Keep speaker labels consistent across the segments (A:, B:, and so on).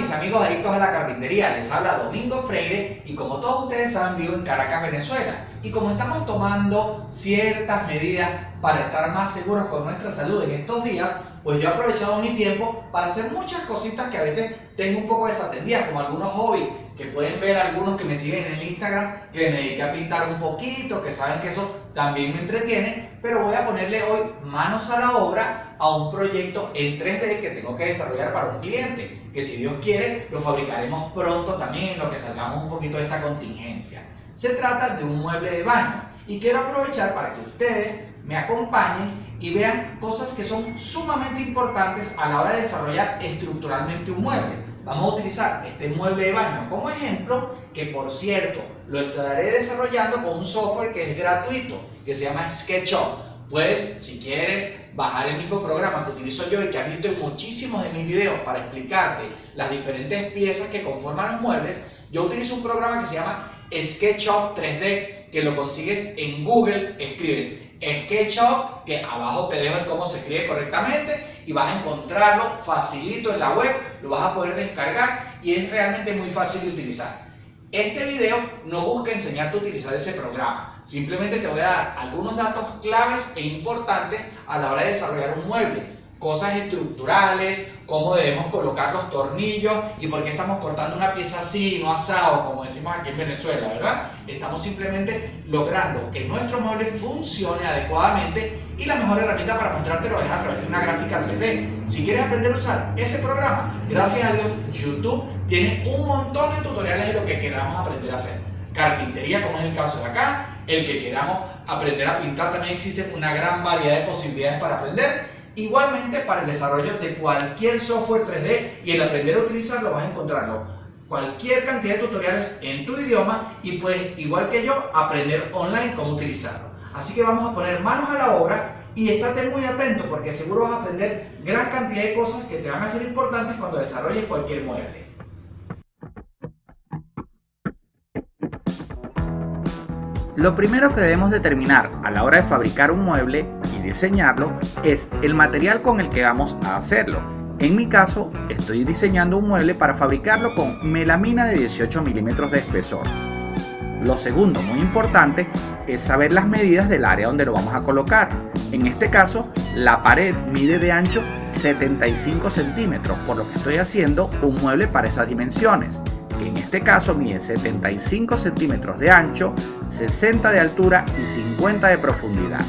A: mis amigos adictos a la carpintería, les habla Domingo Freire y como todos ustedes saben vivo en Caracas, Venezuela. Y como estamos tomando ciertas medidas para estar más seguros con nuestra salud en estos días, pues yo he aprovechado mi tiempo para hacer muchas cositas que a veces tengo un poco desatendidas, como algunos hobbies que pueden ver algunos que me siguen en el Instagram, que me dediqué a pintar un poquito, que saben que eso también me entretiene, pero voy a ponerle hoy manos a la obra a un proyecto en 3D que tengo que desarrollar para un cliente, que si Dios quiere lo fabricaremos pronto también lo que salgamos un poquito de esta contingencia. Se trata de un mueble de baño y quiero aprovechar para que ustedes me acompañen y vean cosas que son sumamente importantes a la hora de desarrollar estructuralmente un mueble. Vamos a utilizar este mueble de baño como ejemplo, que por cierto, lo estaré desarrollando con un software que es gratuito, que se llama SketchUp. Puedes, si quieres, bajar el mismo programa que utilizo yo y que has visto en muchísimos de mis videos para explicarte las diferentes piezas que conforman los muebles, yo utilizo un programa que se llama SketchUp 3D, que lo consigues en Google, escribes SketchUp, que abajo te dejo cómo se escribe correctamente y vas a encontrarlo facilito en la web, lo vas a poder descargar y es realmente muy fácil de utilizar. Este video no busca enseñarte a utilizar ese programa, simplemente te voy a dar algunos datos claves e importantes a la hora de desarrollar un mueble cosas estructurales, cómo debemos colocar los tornillos y por qué estamos cortando una pieza así, no asado, como decimos aquí en Venezuela, ¿verdad? Estamos simplemente logrando que nuestro mueble funcione adecuadamente y la mejor herramienta para mostrártelo es a través una gráfica 3D. Si quieres aprender a usar ese programa, gracias a Dios, YouTube tiene un montón de tutoriales de lo que queramos aprender a hacer. Carpintería, como es el caso de acá, el que queramos aprender a pintar, también existe una gran variedad de posibilidades para aprender Igualmente para el desarrollo de cualquier software 3D y el aprender a utilizarlo vas a encontrarlo cualquier cantidad de tutoriales en tu idioma y puedes, igual que yo, aprender online cómo utilizarlo. Así que vamos a poner manos a la obra y estate muy atento porque seguro vas a aprender gran cantidad de cosas que te van a ser importantes cuando desarrolles cualquier mueble.
B: Lo primero que debemos determinar a la hora de fabricar un mueble y diseñarlo es el material con el que vamos a hacerlo. En mi caso, estoy diseñando un mueble para fabricarlo con melamina de 18 milímetros de espesor. Lo segundo, muy importante, es saber las medidas del área donde lo vamos a colocar. En este caso, la pared mide de ancho 75 centímetros, por lo que estoy haciendo un mueble para esas dimensiones que en este caso mide 75 centímetros de ancho, 60 de altura y 50 de profundidad.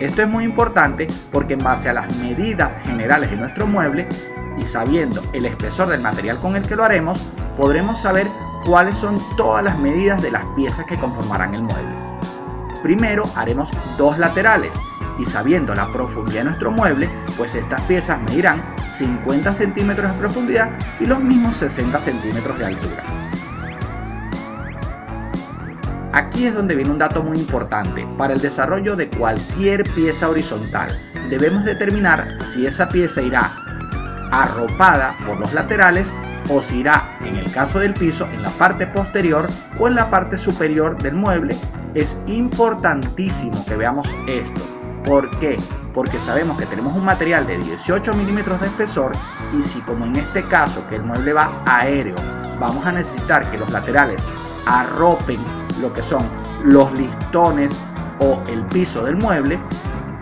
B: Esto es muy importante porque en base a las medidas generales de nuestro mueble y sabiendo el espesor del material con el que lo haremos, podremos saber cuáles son todas las medidas de las piezas que conformarán el mueble. Primero haremos dos laterales y sabiendo la profundidad de nuestro mueble, pues estas piezas medirán 50 centímetros de profundidad y los mismos 60 centímetros de altura. Aquí es donde viene un dato muy importante. Para el desarrollo de cualquier pieza horizontal, debemos determinar si esa pieza irá arropada por los laterales o si irá, en el caso del piso, en la parte posterior o en la parte superior del mueble. Es importantísimo que veamos esto. ¿Por qué? Porque sabemos que tenemos un material de 18 milímetros de espesor y si como en este caso que el mueble va aéreo, vamos a necesitar que los laterales arropen lo que son los listones o el piso del mueble,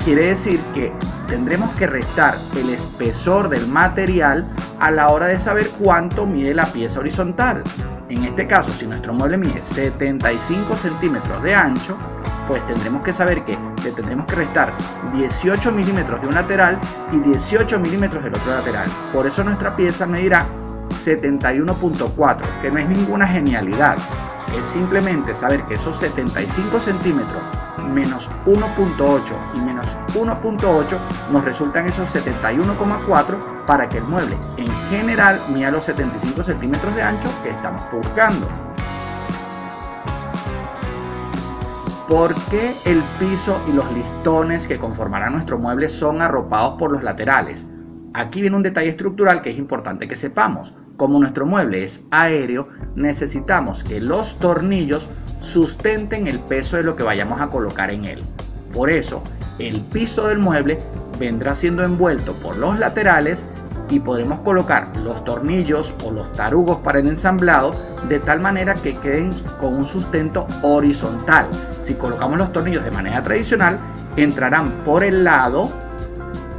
B: quiere decir que tendremos que restar el espesor del material a la hora de saber cuánto mide la pieza horizontal. En este caso, si nuestro mueble mide 75 centímetros de ancho, pues tendremos que saber que le tendremos que restar 18 milímetros de un lateral y 18 milímetros del otro lateral. Por eso nuestra pieza medirá 71.4, que no es ninguna genialidad. Es simplemente saber que esos 75 centímetros menos 1.8 y menos 1.8 nos resultan esos 71,4 para que el mueble en general mida los 75 centímetros de ancho que estamos buscando. ¿Por qué el piso y los listones que conformarán nuestro mueble son arropados por los laterales? Aquí viene un detalle estructural que es importante que sepamos. Como nuestro mueble es aéreo, necesitamos que los tornillos sustenten el peso de lo que vayamos a colocar en él. Por eso, el piso del mueble vendrá siendo envuelto por los laterales y podremos colocar los tornillos o los tarugos para el ensamblado de tal manera que queden con un sustento horizontal. Si colocamos los tornillos de manera tradicional, entrarán por el lado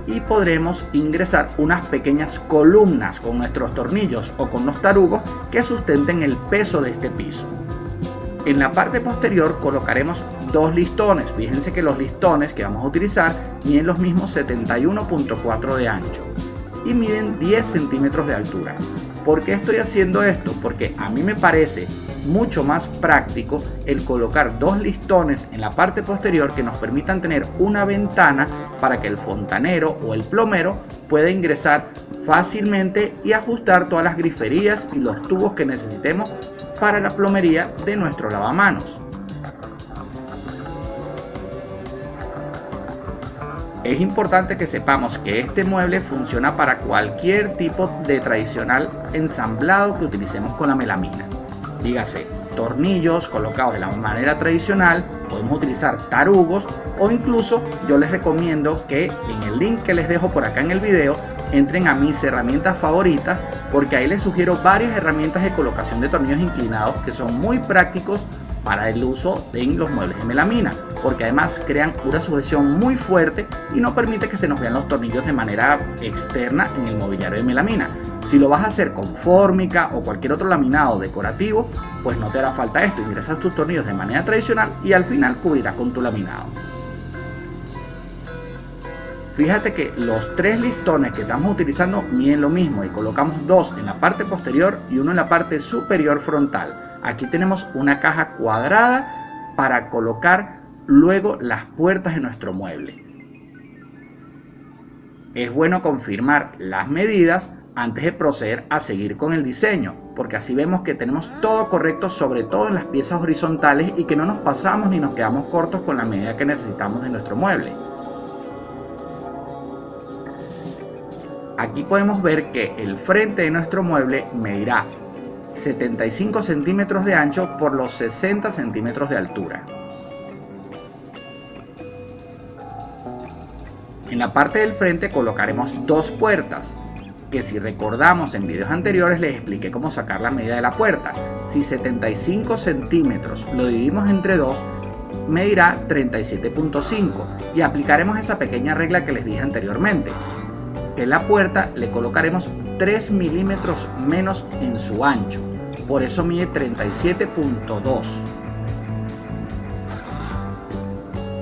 B: y podremos ingresar unas pequeñas columnas con nuestros tornillos o con los tarugos que sustenten el peso de este piso. En la parte posterior colocaremos dos listones. Fíjense que los listones que vamos a utilizar miden los mismos 71.4 de ancho y miden 10 centímetros de altura. ¿Por qué estoy haciendo esto? Porque a mí me parece mucho más práctico el colocar dos listones en la parte posterior que nos permitan tener una ventana para que el fontanero o el plomero pueda ingresar fácilmente y ajustar todas las griferías y los tubos que necesitemos para la plomería de nuestro lavamanos. Es importante que sepamos que este mueble funciona para cualquier tipo de tradicional ensamblado que utilicemos con la melamina. Dígase, tornillos colocados de la manera tradicional, podemos utilizar tarugos o incluso yo les recomiendo que en el link que les dejo por acá en el video entren a mis herramientas favoritas porque ahí les sugiero varias herramientas de colocación de tornillos inclinados que son muy prácticos para el uso en los muebles de melamina, porque además crean una sujeción muy fuerte y no permite que se nos vean los tornillos de manera externa en el mobiliario de melamina. Si lo vas a hacer con fórmica o cualquier otro laminado decorativo, pues no te hará falta esto, ingresas tus tornillos de manera tradicional y al final cubrirás con tu laminado. Fíjate que los tres listones que estamos utilizando miden lo mismo y colocamos dos en la parte posterior y uno en la parte superior frontal Aquí tenemos una caja cuadrada para colocar luego las puertas de nuestro mueble. Es bueno confirmar las medidas antes de proceder a seguir con el diseño, porque así vemos que tenemos todo correcto, sobre todo en las piezas horizontales y que no nos pasamos ni nos quedamos cortos con la medida que necesitamos de nuestro mueble. Aquí podemos ver que el frente de nuestro mueble medirá 75 centímetros de ancho por los 60 centímetros de altura. En la parte del frente colocaremos dos puertas, que si recordamos en videos anteriores les expliqué cómo sacar la medida de la puerta. Si 75 centímetros lo dividimos entre dos, medirá 37.5 y aplicaremos esa pequeña regla que les dije anteriormente. En la puerta le colocaremos 3 milímetros menos en su ancho, por eso mide 37.2.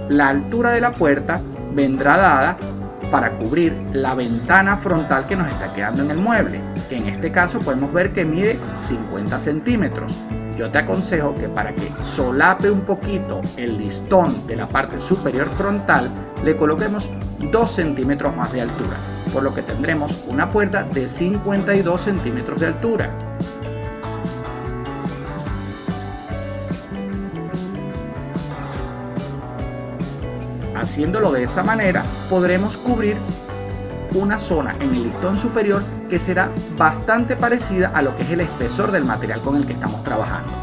B: La altura de la puerta vendrá dada para cubrir la ventana frontal que nos está quedando en el mueble, que en este caso podemos ver que mide 50 centímetros. Yo te aconsejo que para que solape un poquito el listón de la parte superior frontal, le coloquemos 2 centímetros más de altura por lo que tendremos una puerta de 52 centímetros de altura. Haciéndolo de esa manera podremos cubrir una zona en el listón superior que será bastante parecida a lo que es el espesor del material con el que estamos trabajando.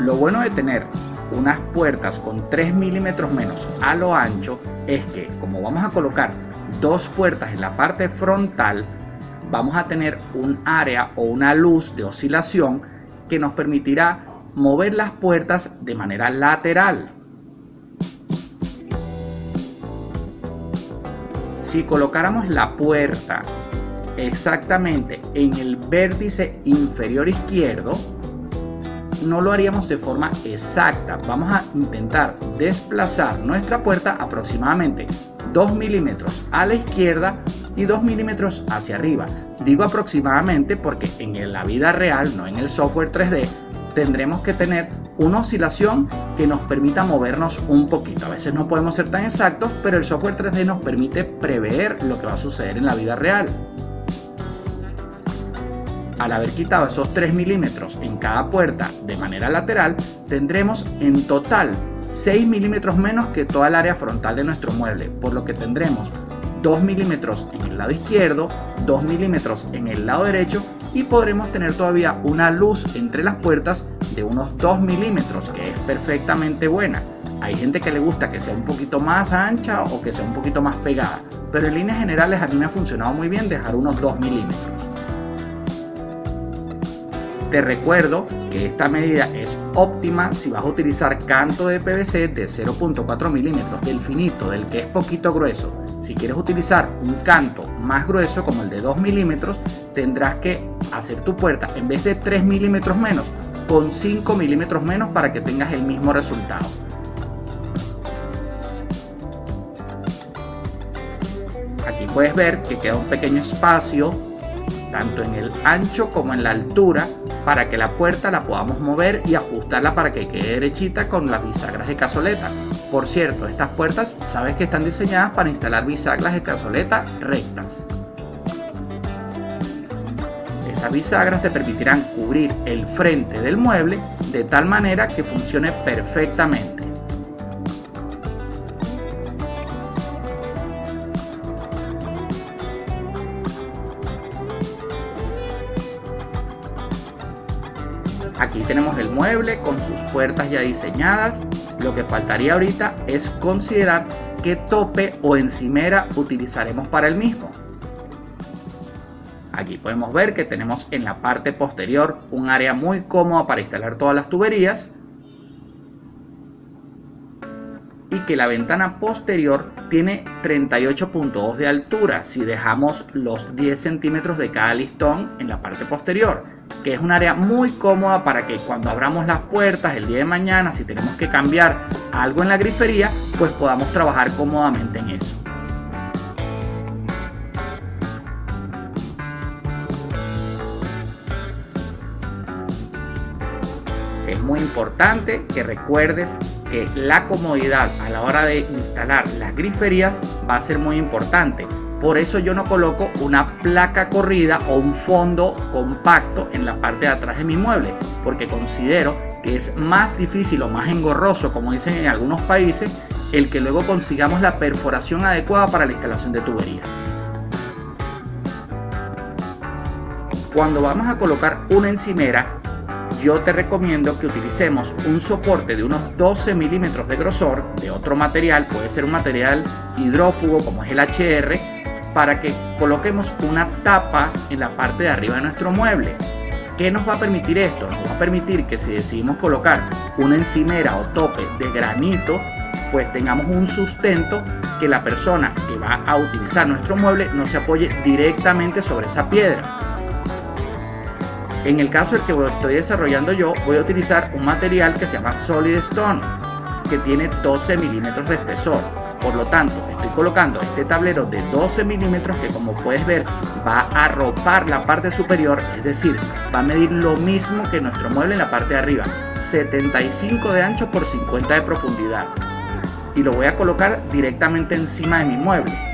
B: Lo bueno de tener unas puertas con 3 milímetros menos a lo ancho es que como vamos a colocar dos puertas en la parte frontal vamos a tener un área o una luz de oscilación que nos permitirá mover las puertas de manera lateral. Si colocáramos la puerta exactamente en el vértice inferior izquierdo no lo haríamos de forma exacta. Vamos a intentar desplazar nuestra puerta aproximadamente 2 milímetros a la izquierda y 2 milímetros hacia arriba. Digo aproximadamente porque en la vida real, no en el software 3D, tendremos que tener una oscilación que nos permita movernos un poquito. A veces no podemos ser tan exactos, pero el software 3D nos permite prever lo que va a suceder en la vida real al haber quitado esos 3 milímetros en cada puerta de manera lateral, tendremos en total 6 milímetros menos que toda el área frontal de nuestro mueble, por lo que tendremos 2 milímetros en el lado izquierdo, 2 milímetros en el lado derecho y podremos tener todavía una luz entre las puertas de unos 2 milímetros que es perfectamente buena. Hay gente que le gusta que sea un poquito más ancha o que sea un poquito más pegada, pero en líneas generales a mí me ha funcionado muy bien dejar unos 2 milímetros. Te recuerdo que esta medida es óptima si vas a utilizar canto de PVC de 0.4 milímetros del finito, del que es poquito grueso. Si quieres utilizar un canto más grueso como el de 2 milímetros, tendrás que hacer tu puerta en vez de 3 milímetros menos, con 5 milímetros menos para que tengas el mismo resultado. Aquí puedes ver que queda un pequeño espacio tanto en el ancho como en la altura para que la puerta la podamos mover y ajustarla para que quede derechita con las bisagras de cazoleta. Por cierto, estas puertas sabes que están diseñadas para instalar bisagras de cazoleta rectas. Esas bisagras te permitirán cubrir el frente del mueble de tal manera que funcione perfectamente. Aquí tenemos el mueble con sus puertas ya diseñadas. Lo que faltaría ahorita es considerar qué tope o encimera utilizaremos para el mismo. Aquí podemos ver que tenemos en la parte posterior un área muy cómoda para instalar todas las tuberías y que la ventana posterior tiene 38.2 de altura si dejamos los 10 centímetros de cada listón en la parte posterior que es un área muy cómoda para que cuando abramos las puertas el día de mañana si tenemos que cambiar algo en la grifería pues podamos trabajar cómodamente en eso Es muy importante que recuerdes que la comodidad a la hora de instalar las griferías va a ser muy importante. Por eso yo no coloco una placa corrida o un fondo compacto en la parte de atrás de mi mueble, porque considero que es más difícil o más engorroso, como dicen en algunos países, el que luego consigamos la perforación adecuada para la instalación de tuberías. Cuando vamos a colocar una encimera, yo te recomiendo que utilicemos un soporte de unos 12 milímetros de grosor de otro material, puede ser un material hidrófugo como es el HR, para que coloquemos una tapa en la parte de arriba de nuestro mueble. ¿Qué nos va a permitir esto? Nos va a permitir que si decidimos colocar una encimera o tope de granito, pues tengamos un sustento que la persona que va a utilizar nuestro mueble no se apoye directamente sobre esa piedra en el caso del que estoy desarrollando yo, voy a utilizar un material que se llama Solid Stone, que tiene 12 milímetros de espesor. Por lo tanto, estoy colocando este tablero de 12 milímetros que como puedes ver va a arropar la parte superior, es decir, va a medir lo mismo que nuestro mueble en la parte de arriba, 75 de ancho por 50 de profundidad. Y lo voy a colocar directamente encima de mi mueble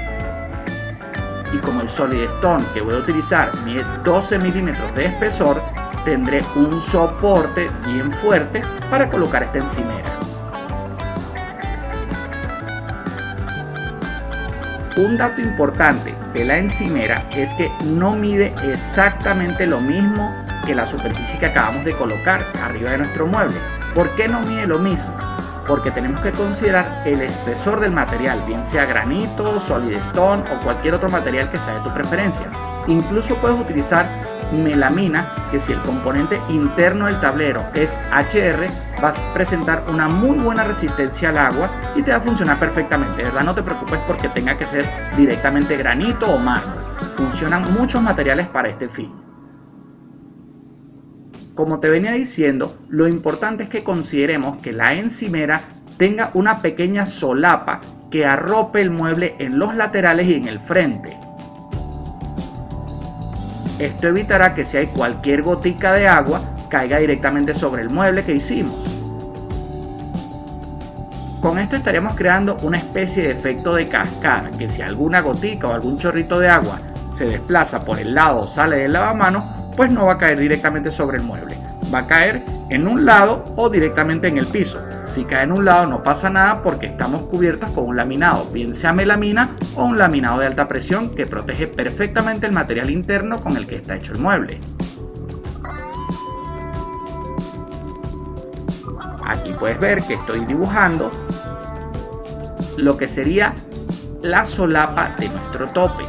B: y como el Solid Stone que voy a utilizar mide 12 milímetros de espesor, tendré un soporte bien fuerte para colocar esta encimera. Un dato importante de la encimera es que no mide exactamente lo mismo que la superficie que acabamos de colocar arriba de nuestro mueble. ¿Por qué no mide lo mismo? porque tenemos que considerar el espesor del material, bien sea granito, solid stone o cualquier otro material que sea de tu preferencia. Incluso puedes utilizar melamina, que si el componente interno del tablero es HR, vas a presentar una muy buena resistencia al agua y te va a funcionar perfectamente, ¿verdad? No te preocupes porque tenga que ser directamente granito o mármol. Funcionan muchos materiales para este fin. Como te venía diciendo, lo importante es que consideremos que la encimera tenga una pequeña solapa que arrope el mueble en los laterales y en el frente. Esto evitará que si hay cualquier gotica de agua caiga directamente sobre el mueble que hicimos. Con esto estaríamos creando una especie de efecto de cascada, que si alguna gotica o algún chorrito de agua se desplaza por el lado o sale del lavamanos, pues no va a caer directamente sobre el mueble. Va a caer en un lado o directamente en el piso. Si cae en un lado no pasa nada porque estamos cubiertos con un laminado, bien sea melamina o un laminado de alta presión que protege perfectamente el material interno con el que está hecho el mueble. Aquí puedes ver que estoy dibujando lo que sería la solapa de nuestro tope.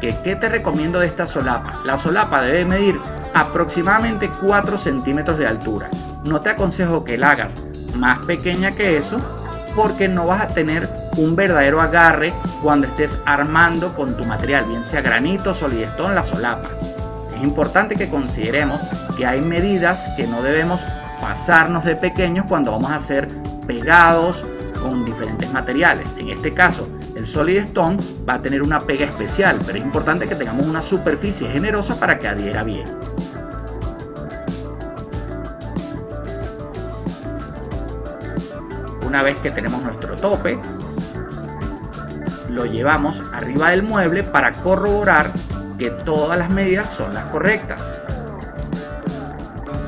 B: ¿Qué, ¿Qué te recomiendo de esta solapa? La solapa debe medir aproximadamente 4 centímetros de altura. No te aconsejo que la hagas más pequeña que eso porque no vas a tener un verdadero agarre cuando estés armando con tu material, bien sea granito, solidestón, la solapa. Es importante que consideremos que hay medidas que no debemos pasarnos de pequeños cuando vamos a hacer pegados con diferentes materiales. En este caso, el Solid Stone va a tener una pega especial, pero es importante que tengamos una superficie generosa para que adhiera bien. Una vez que tenemos nuestro tope, lo llevamos arriba del mueble para corroborar que todas las medidas son las correctas.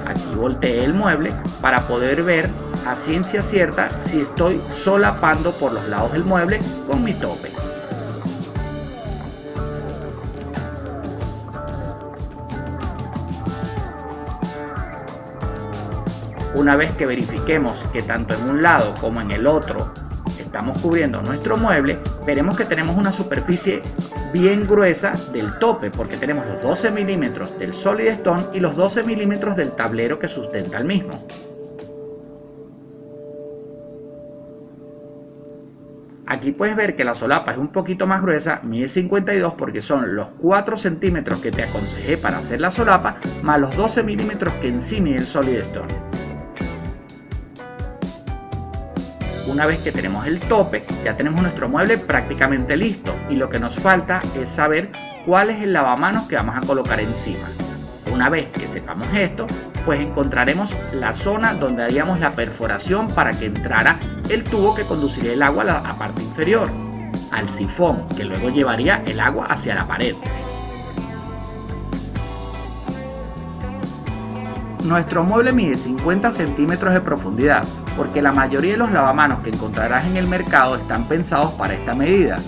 B: Aquí volteé el mueble para poder ver a ciencia cierta si estoy solapando por los lados del mueble con mi tope. Una vez que verifiquemos que tanto en un lado como en el otro estamos cubriendo nuestro mueble, veremos que tenemos una superficie bien gruesa del tope porque tenemos los 12 milímetros del Solid Stone y los 12 milímetros del tablero que sustenta el mismo. Aquí puedes ver que la solapa es un poquito más gruesa, mide 52 porque son los 4 centímetros que te aconsejé para hacer la solapa, más los 12 milímetros que en sí el Solid Stone. Una vez que tenemos el tope, ya tenemos nuestro mueble prácticamente listo y lo que nos falta es saber cuál es el lavamanos que vamos a colocar encima. Una vez que sepamos esto, pues encontraremos la zona donde haríamos la perforación para que entrara el tubo que conduciría el agua a la parte inferior, al sifón que luego llevaría el agua hacia la pared. Nuestro mueble mide 50 centímetros de profundidad, porque la mayoría de los lavamanos que encontrarás en el mercado están pensados para esta medida.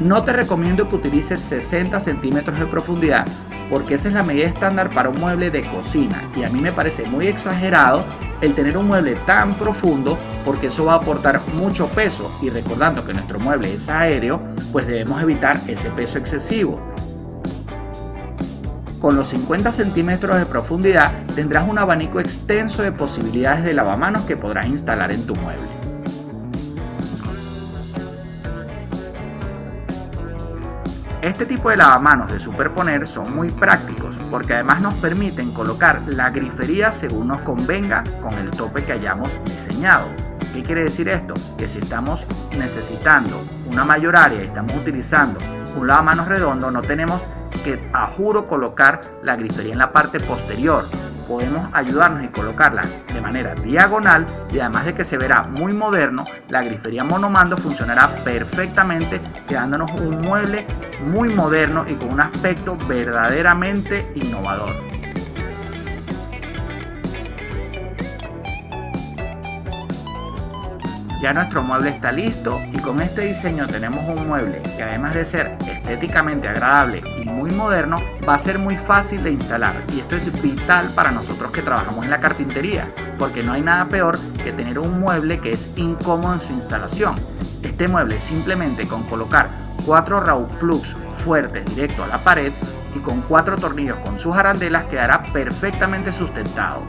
B: No te recomiendo que utilices 60 centímetros de profundidad, porque esa es la medida estándar para un mueble de cocina. Y a mí me parece muy exagerado el tener un mueble tan profundo porque eso va a aportar mucho peso. Y recordando que nuestro mueble es aéreo pues debemos evitar ese peso excesivo. Con los 50 centímetros de profundidad tendrás un abanico extenso de posibilidades de lavamanos que podrás instalar en tu mueble. Este tipo de lavamanos de superponer son muy prácticos porque además nos permiten colocar la grifería según nos convenga con el tope que hayamos diseñado. ¿Qué quiere decir esto? Que si estamos necesitando una mayor área y estamos utilizando un lavamanos redondo no tenemos que a juro colocar la grifería en la parte posterior. Podemos ayudarnos y colocarla de manera diagonal y además de que se verá muy moderno, la grifería monomando funcionará perfectamente quedándonos un mueble muy moderno y con un aspecto verdaderamente innovador. Ya nuestro mueble está listo y con este diseño tenemos un mueble que además de ser estéticamente agradable y muy moderno, va a ser muy fácil de instalar y esto es vital para nosotros que trabajamos en la carpintería, porque no hay nada peor que tener un mueble que es incómodo en su instalación. Este mueble simplemente con colocar cuatro raw plugs fuertes directo a la pared y con cuatro tornillos con sus arandelas quedará perfectamente sustentado.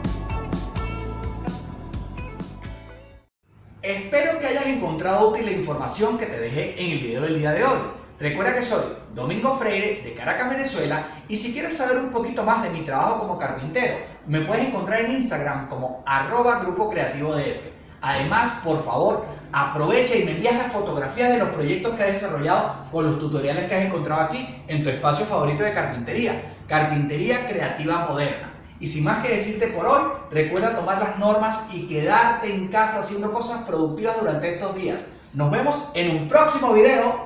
A: Encontrado útil la información que te dejé en el video del día de hoy. Recuerda que soy Domingo Freire de Caracas, Venezuela y si quieres saber un poquito más de mi trabajo como carpintero, me puedes encontrar en Instagram como arroba grupo creativo DF. Además, por favor, aprovecha y me envías las fotografías de los proyectos que has desarrollado con los tutoriales que has encontrado aquí en tu espacio favorito de carpintería, Carpintería Creativa Moderna. Y sin más que decirte por hoy, recuerda tomar las normas y quedarte en casa haciendo cosas productivas durante estos días. Nos vemos en un próximo video.